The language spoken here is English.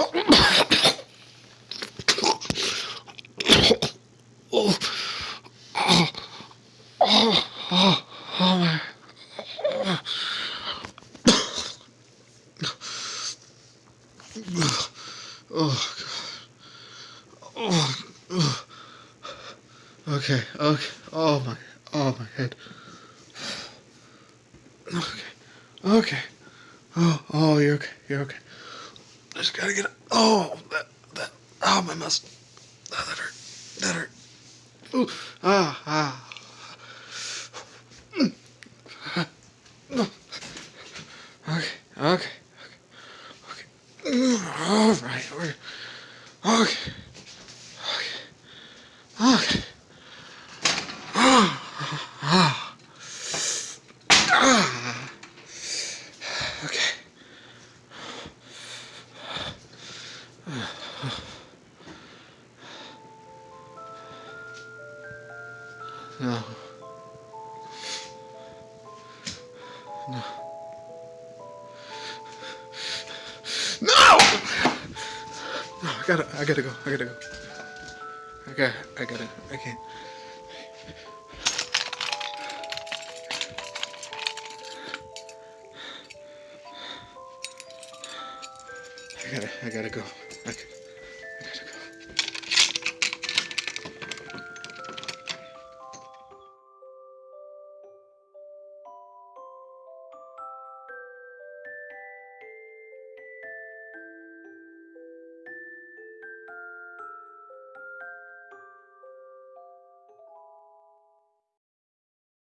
Oh, oh, oh, oh, oh my. Oh, God. Oh, oh. Okay, okay. Oh my, oh my head. Okay, okay. Oh, oh, you're okay, you're okay. Just gotta get. it. Oh, that, that. Oh, my muscle. Oh, that hurt. That hurt. Ooh, ah, ah. Okay, okay, okay, okay. All right, we're okay, okay, okay. Ah, ah, ah. No. No. No! No, I gotta, I gotta go, I gotta go. I got, I gotta, I can't. I gotta, I gotta go. I,